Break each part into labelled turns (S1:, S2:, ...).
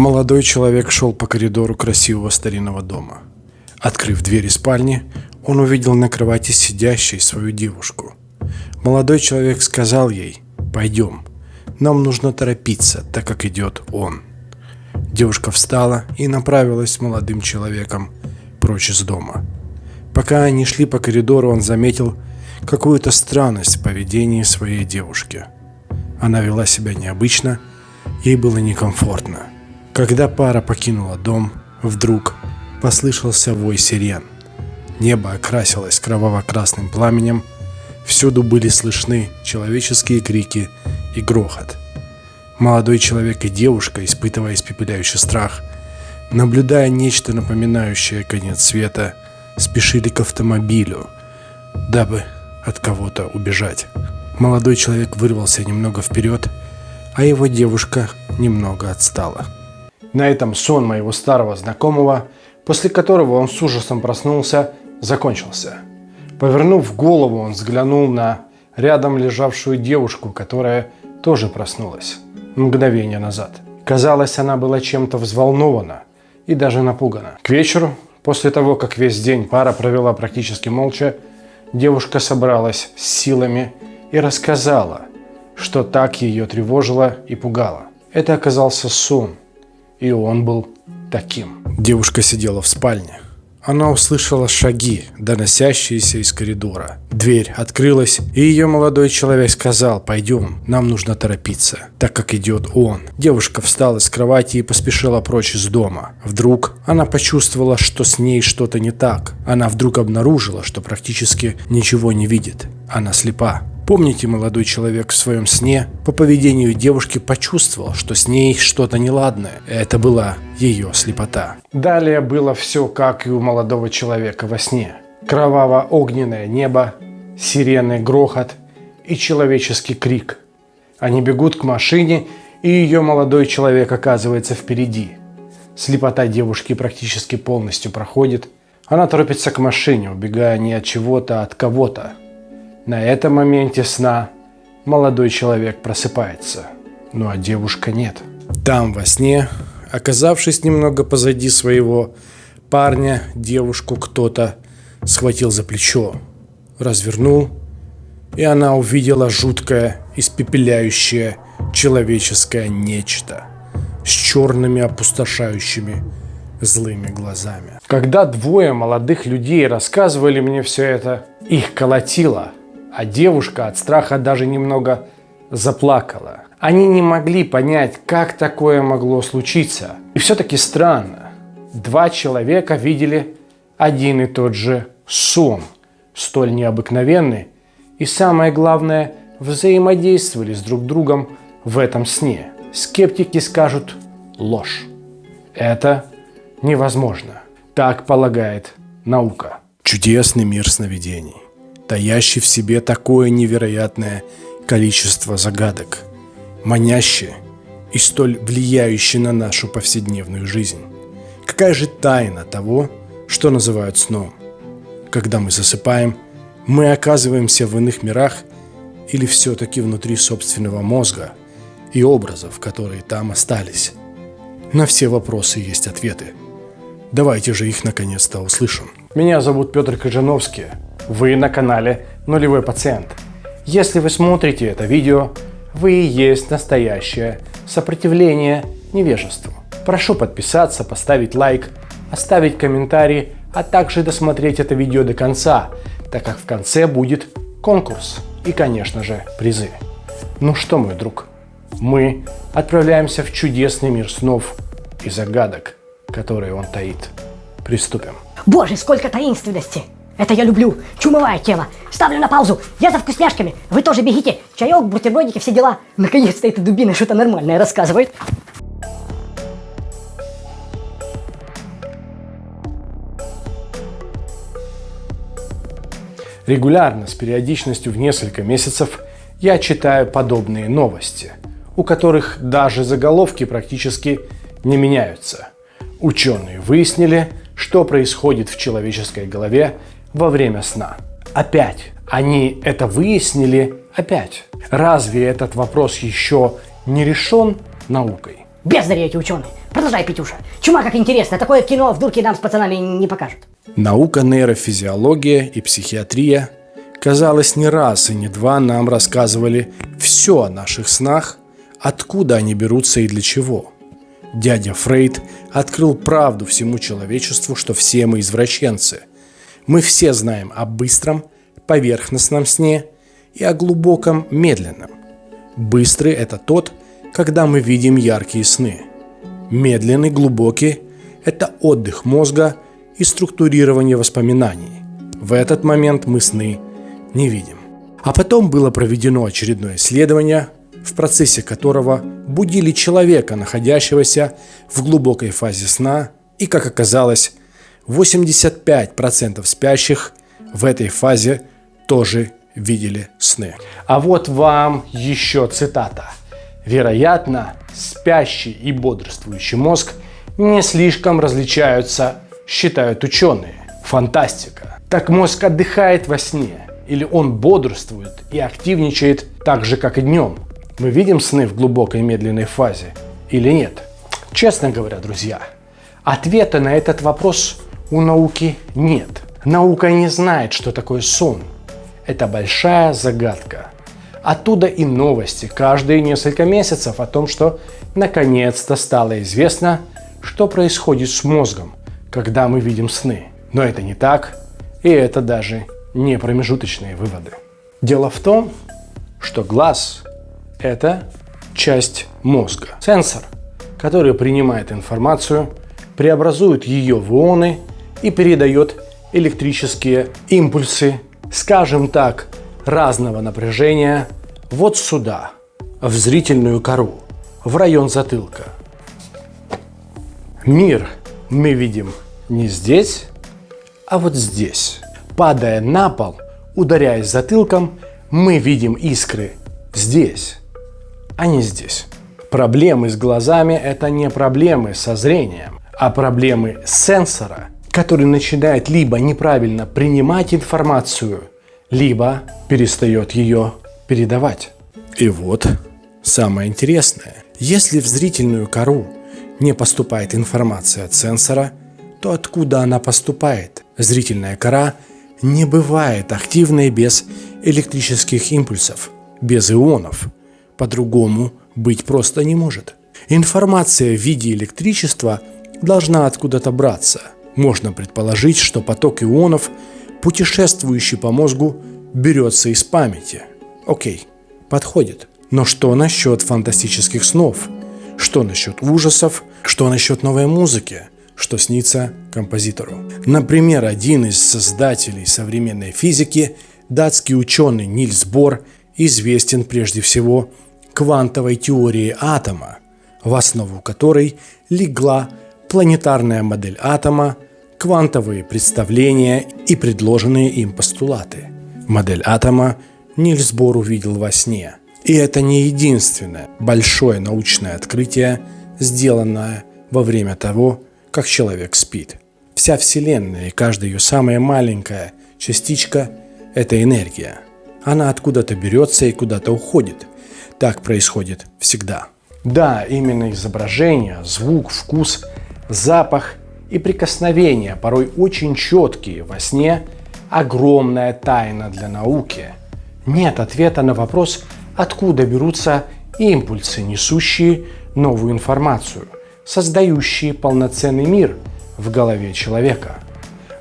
S1: Молодой человек шел по коридору красивого старинного дома. Открыв двери спальни, он увидел на кровати сидящей свою девушку. Молодой человек сказал ей «Пойдем, нам нужно торопиться, так как идет он». Девушка встала и направилась с молодым человеком прочь из дома. Пока они шли по коридору, он заметил какую-то странность в поведении своей девушки. Она вела себя необычно, ей было некомфортно. Когда пара покинула дом, вдруг послышался вой сирен. Небо окрасилось кроваво-красным пламенем, всюду были слышны человеческие крики и грохот. Молодой человек и девушка, испытывая испепеляющий страх, наблюдая нечто напоминающее конец света, спешили к автомобилю, дабы от кого-то убежать. Молодой человек вырвался немного вперед, а его девушка немного отстала. На этом сон моего старого знакомого, после которого он с ужасом проснулся, закончился. Повернув голову, он взглянул на рядом лежавшую девушку, которая тоже проснулась мгновение назад. Казалось, она была чем-то взволнована и даже напугана. К вечеру, после того, как весь день пара провела практически молча, девушка собралась с силами и рассказала, что так ее тревожило и пугало. Это оказался сон, и он был таким. Девушка сидела в спальне. Она услышала шаги, доносящиеся из коридора. Дверь открылась, и ее молодой человек сказал «Пойдем, нам нужно торопиться, так как идет он». Девушка встала с кровати и поспешила прочь из дома. Вдруг она почувствовала, что с ней что-то не так. Она вдруг обнаружила, что практически ничего не видит. Она слепа. Помните, молодой человек в своем сне по поведению девушки почувствовал, что с ней что-то неладное. Это была ее слепота. Далее было все как и у молодого человека во сне. Кроваво-огненное небо, сирены, грохот и человеческий крик. Они бегут к машине, и ее молодой человек оказывается впереди. Слепота девушки практически полностью проходит. Она торопится к машине, убегая не от чего-то, а от кого-то. На этом моменте сна молодой человек просыпается, ну а девушка нет. Там во сне, оказавшись немного позади своего парня, девушку кто-то схватил за плечо, развернул, и она увидела жуткое, испепеляющее человеческое нечто с черными опустошающими злыми глазами. Когда двое молодых людей рассказывали мне все это, их колотило – а девушка от страха даже немного заплакала. Они не могли понять, как такое могло случиться. И все-таки странно. Два человека видели один и тот же сон, столь необыкновенный, и самое главное, взаимодействовали с друг другом в этом сне. Скептики скажут ложь. Это невозможно. Так полагает наука. Чудесный мир сновидений таящий в себе такое невероятное количество загадок, манящие и столь влияющие на нашу повседневную жизнь. Какая же тайна того, что называют сном? Когда мы засыпаем, мы оказываемся в иных мирах или все-таки внутри собственного мозга и образов, которые там остались? На все вопросы есть ответы. Давайте же их наконец-то услышим. Меня зовут Петр Кожановский. Вы на канале Нулевой Пациент. Если вы смотрите это видео, вы и есть настоящее сопротивление невежеству. Прошу подписаться, поставить лайк, оставить комментарий, а также досмотреть это видео до конца, так как в конце будет конкурс и, конечно же, призы. Ну что, мой друг, мы отправляемся в чудесный мир снов и загадок, которые он таит. Приступим.
S2: Боже, сколько таинственности! Это я люблю. Чумовая тело. Ставлю на паузу. Я за вкусняшками. Вы тоже бегите. Чаек, бутербродики, все дела. Наконец-то эта дубина что-то нормальное рассказывает.
S1: Регулярно, с периодичностью в несколько месяцев, я читаю подобные новости, у которых даже заголовки практически не меняются. Ученые выяснили, что происходит в человеческой голове во время сна. Опять. Они это выяснили опять. Разве этот вопрос еще не решен наукой?
S2: Бездари эти ученые. Продолжай, Петюша. Чума как интересно. Такое кино в дурке нам с пацанами не покажут.
S1: Наука нейрофизиология и психиатрия, казалось, не раз и не два нам рассказывали все о наших снах, откуда они берутся и для чего. Дядя Фрейд открыл правду всему человечеству, что все мы извращенцы. Мы все знаем о быстром, поверхностном сне и о глубоком, медленном. Быстрый – это тот, когда мы видим яркие сны. Медленный, глубокий – это отдых мозга и структурирование воспоминаний. В этот момент мы сны не видим. А потом было проведено очередное исследование, в процессе которого будили человека, находящегося в глубокой фазе сна, и, как оказалось, 85% спящих в этой фазе тоже видели сны. А вот вам еще цитата. Вероятно, спящий и бодрствующий мозг не слишком различаются, считают ученые. Фантастика. Так мозг отдыхает во сне, или он бодрствует и активничает так же, как и днем. Мы видим сны в глубокой медленной фазе или нет? Честно говоря, друзья, ответа на этот вопрос у науки нет. Наука не знает, что такое сон. Это большая загадка. Оттуда и новости каждые несколько месяцев о том, что наконец-то стало известно, что происходит с мозгом, когда мы видим сны. Но это не так, и это даже не промежуточные выводы. Дело в том, что глаз – это часть мозга. Сенсор, который принимает информацию, преобразует ее в ионы и передает электрические импульсы, скажем так, разного напряжения вот сюда, в зрительную кору, в район затылка. Мир мы видим не здесь, а вот здесь. Падая на пол, ударяясь затылком, мы видим искры здесь, а не здесь. Проблемы с глазами – это не проблемы со зрением, а проблемы сенсора, который начинает либо неправильно принимать информацию, либо перестает ее передавать. И вот самое интересное. Если в зрительную кору не поступает информация от сенсора, то откуда она поступает? Зрительная кора не бывает активной без электрических импульсов, без ионов. По-другому быть просто не может. Информация в виде электричества должна откуда-то браться. Можно предположить, что поток ионов, путешествующий по мозгу, берется из памяти. Окей, подходит. Но что насчет фантастических снов? Что насчет ужасов? Что насчет новой музыки? Что снится композитору? Например, один из создателей современной физики, датский ученый Нильс Бор, известен прежде всего квантовой теорией атома, в основу которой легла планетарная модель атома, квантовые представления и предложенные им постулаты. Модель атома Нильс Бор увидел во сне. И это не единственное большое научное открытие, сделанное во время того, как человек спит. Вся Вселенная и каждая ее самая маленькая частичка – это энергия. Она откуда-то берется и куда-то уходит. Так происходит всегда. Да, именно изображение, звук, вкус, запах и прикосновения, порой очень четкие во сне – огромная тайна для науки – нет ответа на вопрос, откуда берутся импульсы, несущие новую информацию, создающие полноценный мир в голове человека.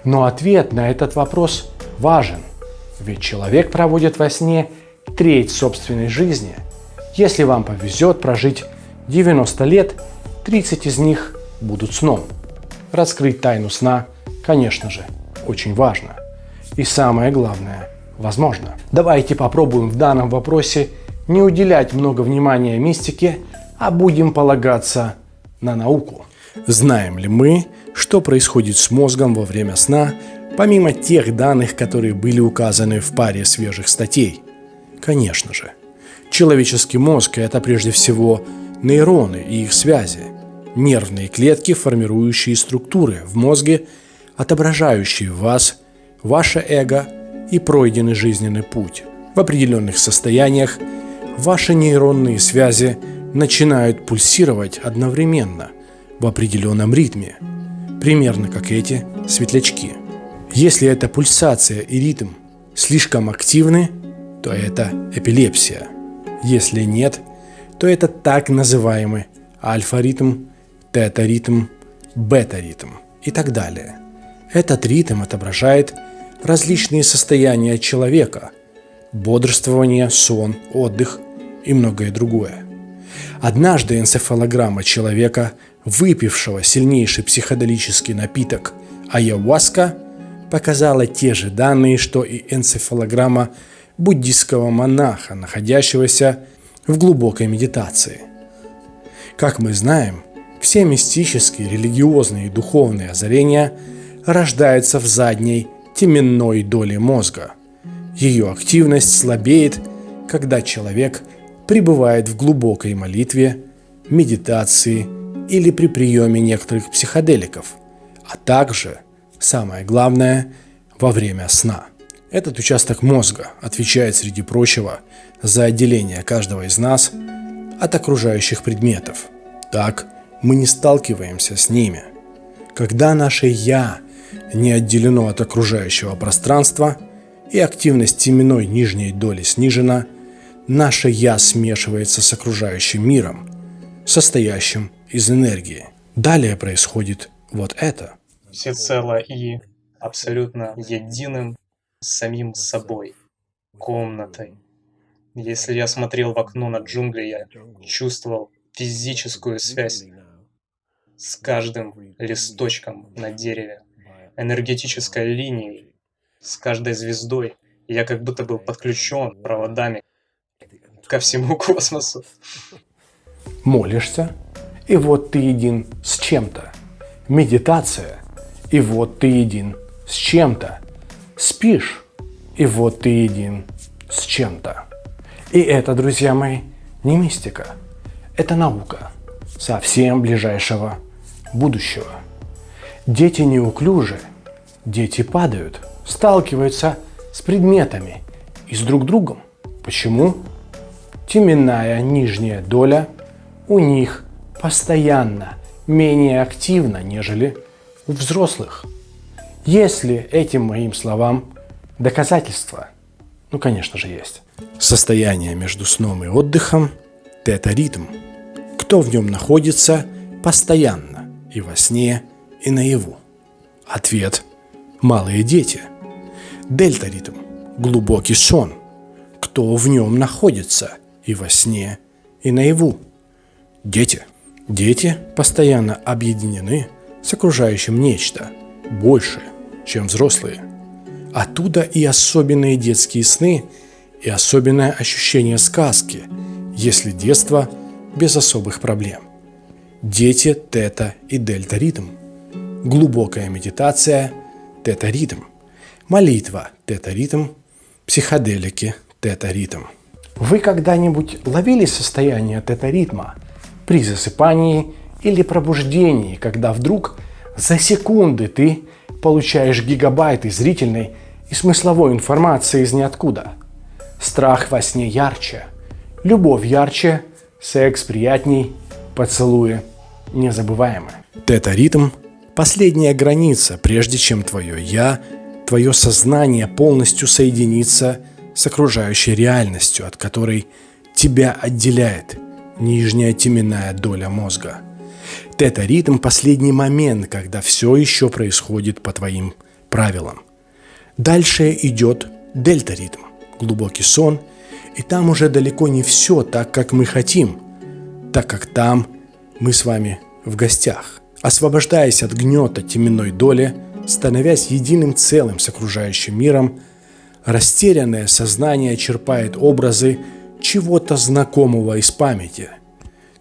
S1: Но ответ на этот вопрос важен, ведь человек проводит во сне треть собственной жизни. Если вам повезет прожить 90 лет, 30 из них будут сном. Раскрыть тайну сна, конечно же, очень важно. И самое главное – возможно. Давайте попробуем в данном вопросе не уделять много внимания мистике, а будем полагаться на науку. Знаем ли мы, что происходит с мозгом во время сна, помимо тех данных, которые были указаны в паре свежих статей? Конечно же. Человеческий мозг – это прежде всего нейроны и их связи, нервные клетки, формирующие структуры в мозге, отображающие вас, ваше эго – и пройденный жизненный путь. В определенных состояниях ваши нейронные связи начинают пульсировать одновременно. в определенном ритме, примерно как эти светлячки. Если эта пульсация и ритм слишком активны, то это эпилепсия. Если нет, то это так называемый альфа-ритм, тета-ритм, бета-ритм и так далее. Этот ритм отображает различные состояния человека – бодрствование, сон, отдых и многое другое. Однажды энцефалограмма человека, выпившего сильнейший психоделический напиток айаваска, показала те же данные, что и энцефалограмма буддийского монаха, находящегося в глубокой медитации. Как мы знаем, все мистические, религиозные и духовные озарения рождаются в задней теменной доле мозга. Ее активность слабеет, когда человек пребывает в глубокой молитве, медитации или при приеме некоторых психоделиков, а также, самое главное, во время сна. Этот участок мозга отвечает, среди прочего, за отделение каждого из нас от окружающих предметов. Так мы не сталкиваемся с ними. Когда наше «я» не отделено от окружающего пространства и активность теменной нижней доли снижена, наше «я» смешивается с окружающим миром, состоящим из энергии. Далее происходит вот это.
S3: Всецело и абсолютно единым с самим собой, комнатой. Если я смотрел в окно на джунгли, я чувствовал физическую связь с каждым листочком на дереве, энергетической линией, с каждой звездой. Я как будто был подключен проводами ко всему космосу.
S1: Молишься, и вот ты един с чем-то. Медитация, и вот ты един с чем-то. Спишь, и вот ты един с чем-то. И это, друзья мои, не мистика. Это наука совсем ближайшего будущего. Дети неуклюжи, дети падают, сталкиваются с предметами и с друг другом. Почему? Теменная нижняя доля у них постоянно менее активна, нежели у взрослых. Если этим моим словам доказательства, ну, конечно же, есть. Состояние между сном и отдыхом – тета-ритм. Кто в нем находится постоянно и во сне, и наяву? Ответ – малые дети. Дельта-ритм – глубокий сон. Кто в нем находится и во сне, и наяву? Дети. Дети постоянно объединены с окружающим нечто больше, чем взрослые. Оттуда и особенные детские сны, и особенное ощущение сказки, если детство без особых проблем. Дети – тета и дельта ритм. Глубокая медитация – тета ритм. Молитва – тета ритм. Психоделики – тета ритм. Вы когда-нибудь ловили состояние тета ритма при засыпании или пробуждении, когда вдруг за секунды ты получаешь гигабайты зрительной и смысловой информации из ниоткуда. Страх во сне ярче, любовь ярче, секс приятней, поцелуи незабываемы. Тета-ритм – последняя граница, прежде чем твое «я», твое сознание полностью соединится с окружающей реальностью, от которой тебя отделяет нижняя теменная доля мозга – Тета-ритм – последний момент, когда все еще происходит по твоим правилам. Дальше идет дельта-ритм – глубокий сон, и там уже далеко не все так, как мы хотим, так как там мы с вами в гостях. Освобождаясь от гнета теменной доли, становясь единым целым с окружающим миром, растерянное сознание черпает образы чего-то знакомого из памяти –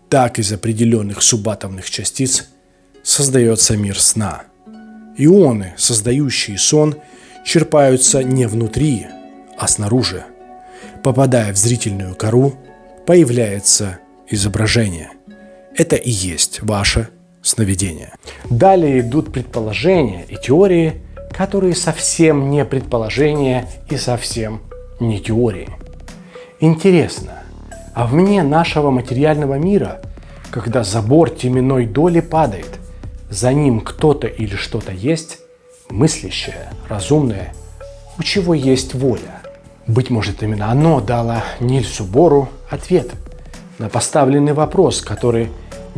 S1: так из определенных субатомных частиц создается мир сна. Ионы, создающие сон, черпаются не внутри, а снаружи. Попадая в зрительную кору, появляется изображение. Это и есть ваше сновидение. Далее идут предположения и теории, которые совсем не предположения и совсем не теории. Интересно, а вне нашего материального мира когда забор теменной доли падает, за ним кто-то или что-то есть, мыслящее, разумное, у чего есть воля. Быть может, именно оно дало Нильсу Бору ответ на поставленный вопрос, который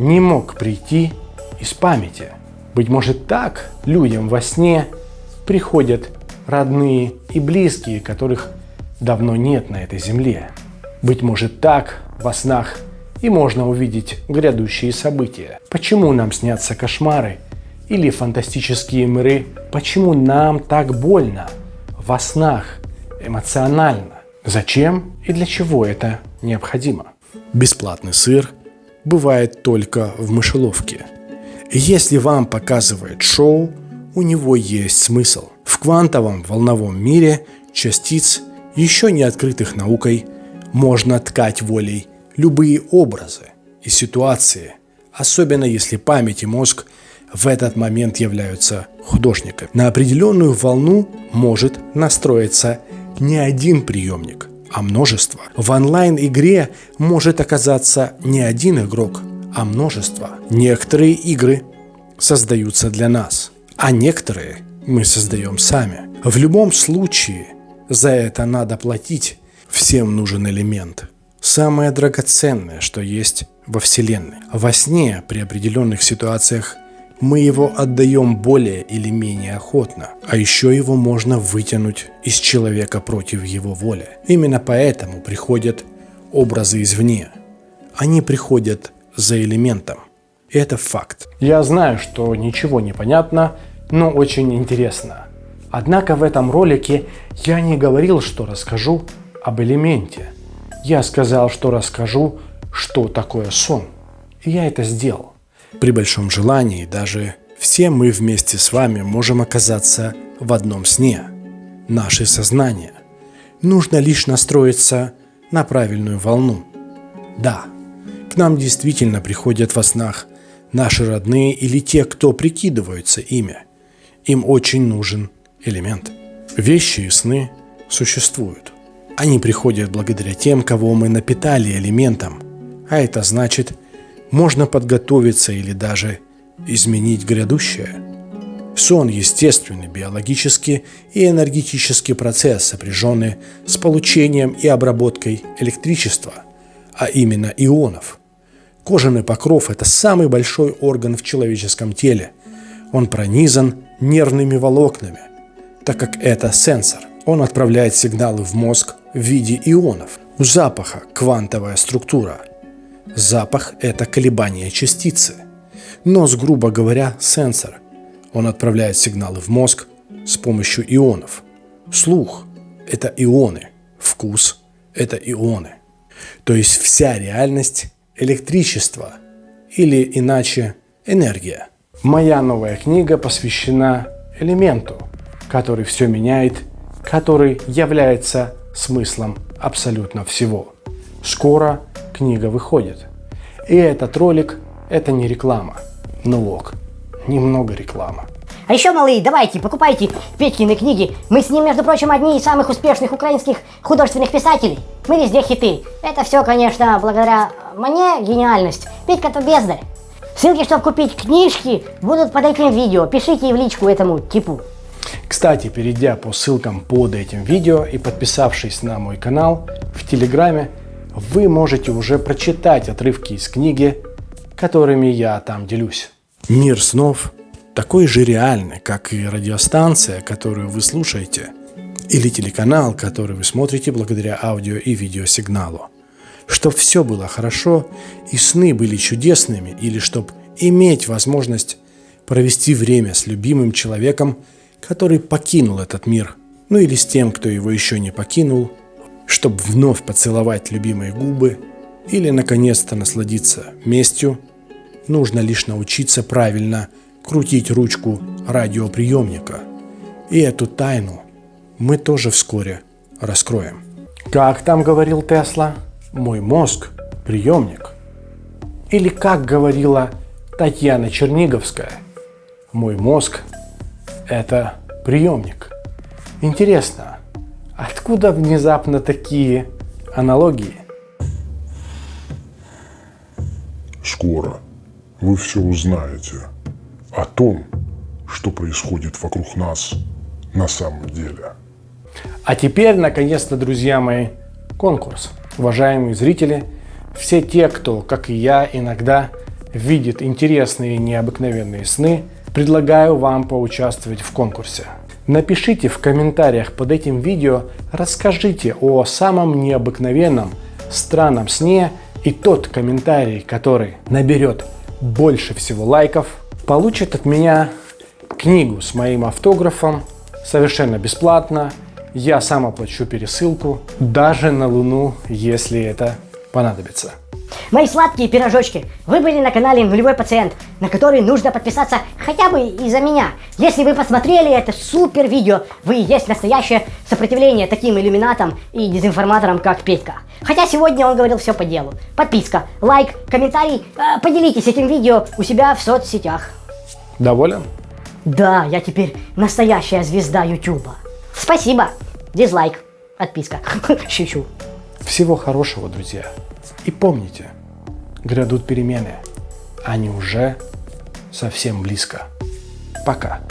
S1: не мог прийти из памяти. Быть может, так людям во сне приходят родные и близкие, которых давно нет на этой земле. Быть может, так во снах и можно увидеть грядущие события. Почему нам снятся кошмары или фантастические миры? Почему нам так больно во снах, эмоционально? Зачем и для чего это необходимо? Бесплатный сыр бывает только в мышеловке. Если вам показывает шоу, у него есть смысл. В квантовом волновом мире частиц, еще не открытых наукой, можно ткать волей любые образы и ситуации, особенно если память и мозг в этот момент являются художниками. На определенную волну может настроиться не один приемник, а множество. В онлайн-игре может оказаться не один игрок, а множество. Некоторые игры создаются для нас, а некоторые мы создаем сами. В любом случае за это надо платить. Всем нужен элемент – самое драгоценное, что есть во Вселенной. Во сне при определенных ситуациях мы его отдаем более или менее охотно, а еще его можно вытянуть из человека против его воли. Именно поэтому приходят образы извне. Они приходят за элементом. Это факт. Я знаю, что ничего не понятно, но очень интересно. Однако в этом ролике я не говорил, что расскажу об элементе – я сказал, что расскажу, что такое сон. И я это сделал. При большом желании даже все мы вместе с вами можем оказаться в одном сне. Наше сознание. Нужно лишь настроиться на правильную волну. Да, к нам действительно приходят во снах наши родные или те, кто прикидываются ими. Им очень нужен элемент. Вещи и сны существуют. Они приходят благодаря тем, кого мы напитали элементом. А это значит, можно подготовиться или даже изменить грядущее. Сон – естественный биологический и энергетический процесс, сопряженный с получением и обработкой электричества, а именно ионов. Кожаный покров – это самый большой орган в человеческом теле. Он пронизан нервными волокнами, так как это сенсор. Он отправляет сигналы в мозг в виде ионов. У запаха квантовая структура. Запах – это колебание частицы. Нос, грубо говоря, сенсор. Он отправляет сигналы в мозг с помощью ионов. Слух – это ионы. Вкус – это ионы. То есть вся реальность – электричество или иначе энергия. Моя новая книга посвящена элементу, который все меняет который является смыслом абсолютно всего. Скоро книга выходит. И этот ролик – это не реклама. Ну ок, немного реклама.
S2: А еще, малые, давайте, покупайте Петькины книги. Мы с ним, между прочим, одни из самых успешных украинских художественных писателей. Мы везде хиты. Это все, конечно, благодаря мне гениальность. Петька-то бездарь. Ссылки, чтобы купить книжки, будут под этим видео. Пишите в личку этому типу.
S1: Кстати, перейдя по ссылкам под этим видео и подписавшись на мой канал в Телеграме, вы можете уже прочитать отрывки из книги, которыми я там делюсь. Мир снов такой же реальный, как и радиостанция, которую вы слушаете, или телеканал, который вы смотрите благодаря аудио и видеосигналу. Чтоб все было хорошо и сны были чудесными, или чтоб иметь возможность провести время с любимым человеком – который покинул этот мир, ну или с тем, кто его еще не покинул, чтобы вновь поцеловать любимые губы или наконец-то насладиться местью, нужно лишь научиться правильно крутить ручку радиоприемника. И эту тайну мы тоже вскоре раскроем. Как там говорил Тесла? Мой мозг – приемник. Или как говорила Татьяна Черниговская, мой мозг это приемник. Интересно, откуда внезапно такие аналогии?
S4: скоро вы все узнаете о том, что происходит вокруг нас на самом деле.
S1: А теперь, наконец-то, друзья мои, конкурс. Уважаемые зрители, все те, кто, как и я, иногда видит интересные и необыкновенные сны, предлагаю вам поучаствовать в конкурсе. Напишите в комментариях под этим видео, расскажите о самом необыкновенном, странном сне, и тот комментарий, который наберет больше всего лайков, получит от меня книгу с моим автографом совершенно бесплатно. Я сам оплачу пересылку даже на Луну, если это понадобится.
S2: Мои сладкие пирожочки, вы были на канале Нулевой Пациент, на который нужно подписаться хотя бы из-за меня. Если вы посмотрели это супер видео, вы и есть настоящее сопротивление таким иллюминатам и дезинформаторам, как Петька. Хотя сегодня он говорил все по делу. Подписка, лайк, комментарий, э, поделитесь этим видео у себя в соцсетях.
S1: Доволен?
S2: Да, я теперь настоящая звезда Ютуба. Спасибо. Дизлайк. Отписка. Шучу.
S1: Всего хорошего, друзья. И помните, грядут перемены. Они уже совсем близко. Пока.